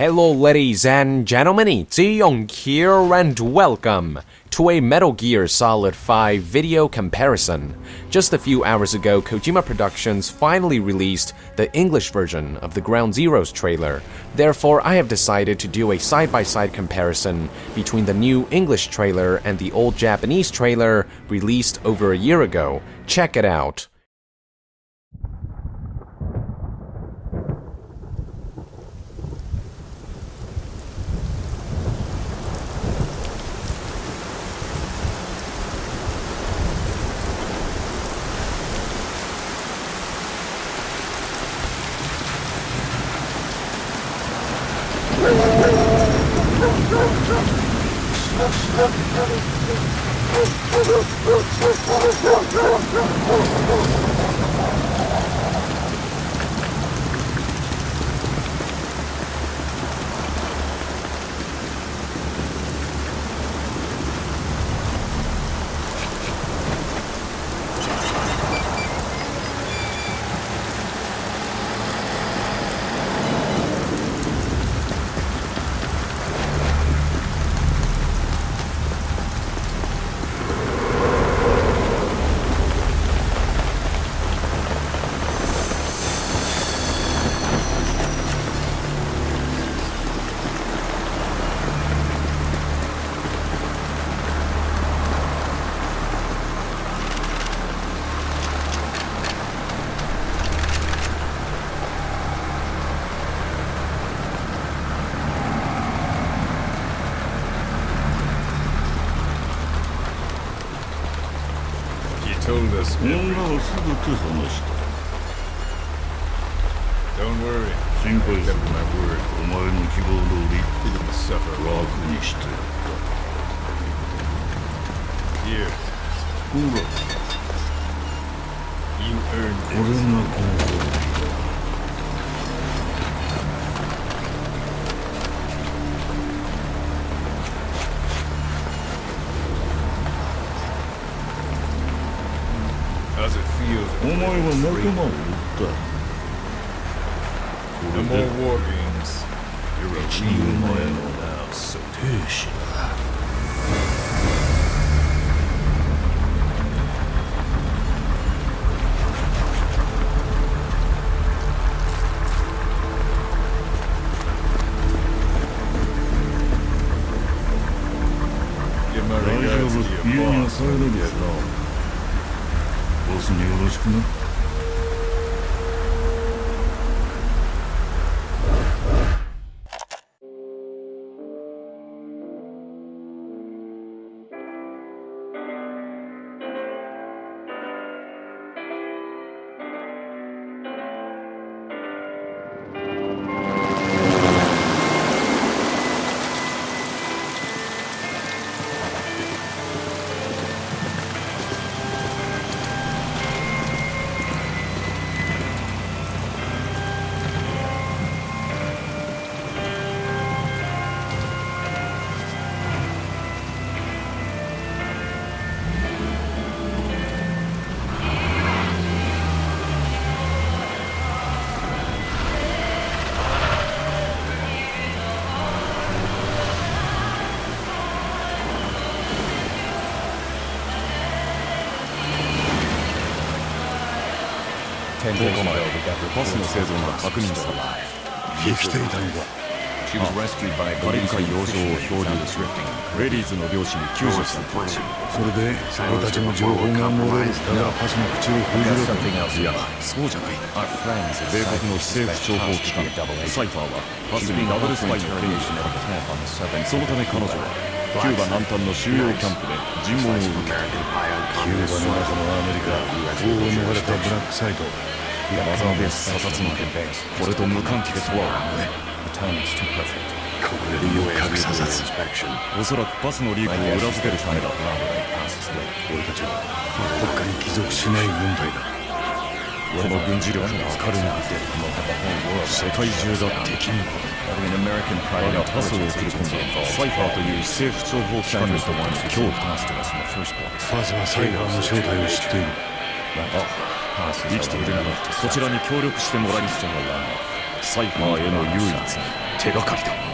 Hello, ladies and gentlemen, it's Young here, and welcome to a Metal Gear Solid 5 video comparison. Just a few hours ago, Kojima Productions finally released the English version of the Ground Zeroes trailer. Therefore, I have decided to do a side-by-side comparison between the new English trailer and the old Japanese trailer released over a year ago. Check it out. Don't worry. Think I have my word. My monkey will do it. Suffer. Raw finished. Here. Kuro. You earned it. の How's it feel? お前は仲間を撃った No more war games. You're a 一 real 人前 man の now, so 兵士だ give my 大丈 regards 夫 to 家 your ボスによろしくな。倉庫内バスの生存が確認され生きていたのだ。あカリブ海洋を漂流しィーズの漁師に救助されそれで俺たちの情報が漏らパスそうじゃない。米国の政府諜報機関。サイファーはパスにダブルスパイの手にしたそのため彼女はキューバ南端の収容キャンプで尋問を受けキューバの中のアメリカ法を逃れたブラックサイトマザーベース査察の件これと無関係とは思えここでようやく査察おそらくバスのリークを裏付けるためだ俺たちは国家に帰属しない軍隊だこの軍事力が彼にって世界中が敵に Having an American 我 private がパスを送り込んだサイファーという政府諜報機関に Senders と the って ones の who 脅威 came past to us in the first place. ファズはサイファーの正体を知っている Passes 生きているならこちらに協力してもらいますサイファーへの唯一の手がかりだ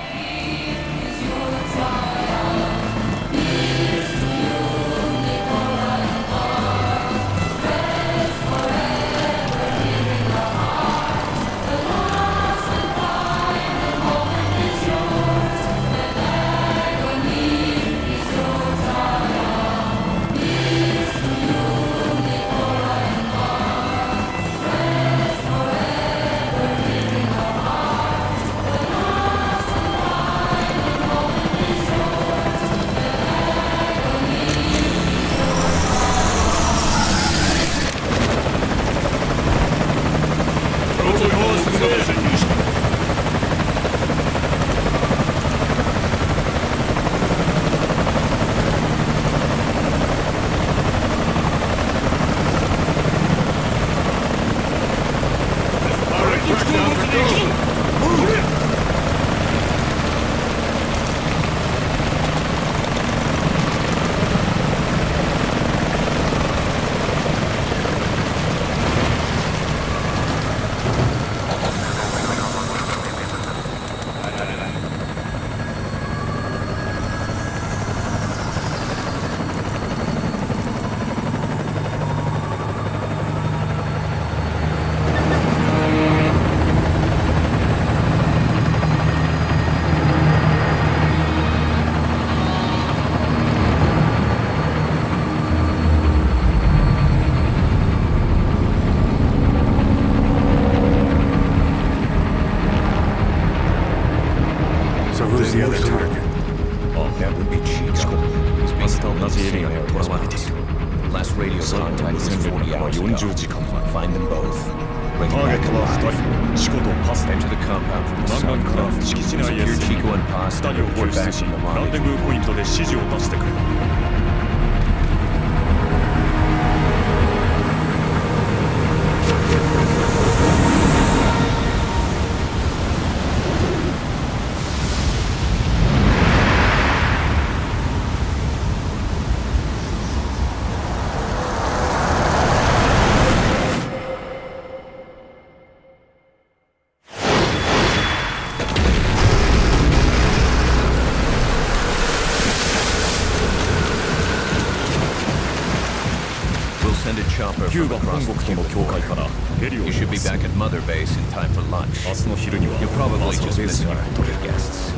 So who's the other target? That would be Chico. He's been told not to be here. Last radio contact was in 40 hours ago. Find them both. Bring them back alive. Chico to pass. Enter the compound from the south cliff. Secure Chico and pass. Report back from the lobby. ランデブーポイントで指示を出してくれ。キュー from バ本 across 国 the との Cuban 境界 border. からヘリを You should be back at Mother Base in time for lunch. 明日の昼には You're probably マス just トベース missing に our 戻れ hotel guests.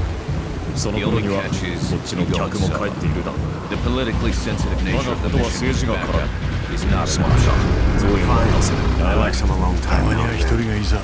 その The 頃 only には catch is こっちの客も帰っているだろう The politically sensitive nature of the 我がことは mission 政治が back 絡 up む is not an スマ option. ゾーンを出せ I like some alone た time まには out 一 there. 人がいざ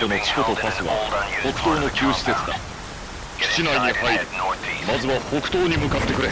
Chico and ターゲ Paz ッ are トの being チコと held in パス an は old 北 unused 東 part の of the 旧施設だ compound. 基 Get 地内に inside 入 and る head northeast. まずは北東に向かってくれ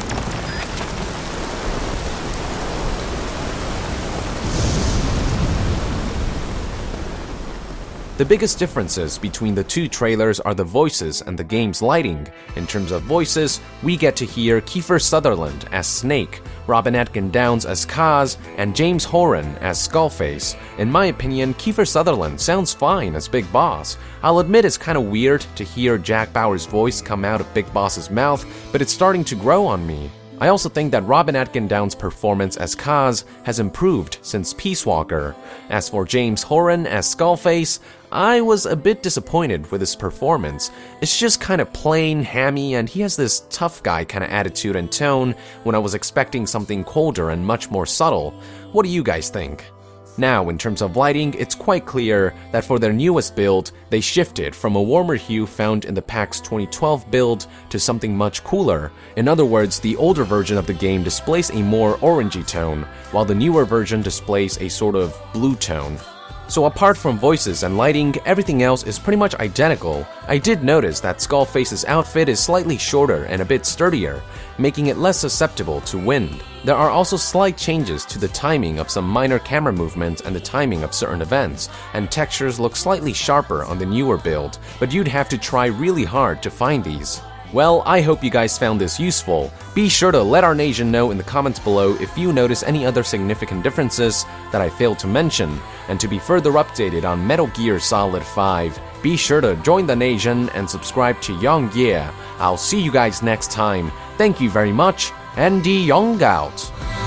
The biggest differences between the two trailers are the voices and the game's lighting. In terms of voices, we get to hear Kiefer Sutherland as Snake, Robin Atkin Downes as Kaz, and James Horan as Skullface. In my opinion, Kiefer Sutherland sounds fine as Big Boss. I'll admit it's kind of weird to hear Jack Bauer's voice come out of Big Boss's mouth, but it's starting to grow on me. I also think that Robin Atkin Downes' performance as Kaz has improved since Peace Walker. As for James Horan as Skullface, I was a bit disappointed with his performance. It's just kind of plain, hammy, and he has this tough guy kind of attitude and tone when I was expecting something colder and much more subtle. What do you guys think? Now, in terms of lighting, it's quite clear that for their newest build, they shifted from a warmer hue found in the PAX 2012 build to something much cooler. In other words, the older version of the game displays a more orangey tone, while the newer version displays a sort of blue tone. So apart from voices and lighting, everything else is pretty much identical. I did notice that Skullface's outfit is slightly shorter and a bit sturdier, making it less susceptible to wind. There are also slight changes to the timing of some minor camera movements and the timing of certain events, and textures look slightly sharper on the newer build, but you'd have to try really hard to find these. Well, I hope you guys found this useful. Be sure to let our nation know in the comments below if you notice any other significant differences that I failed to mention. And to be further updated on Metal Gear Solid 5, be sure to join the nation and subscribe to Young Gear. I'll see you guys next time. Thank you very much, and Young out.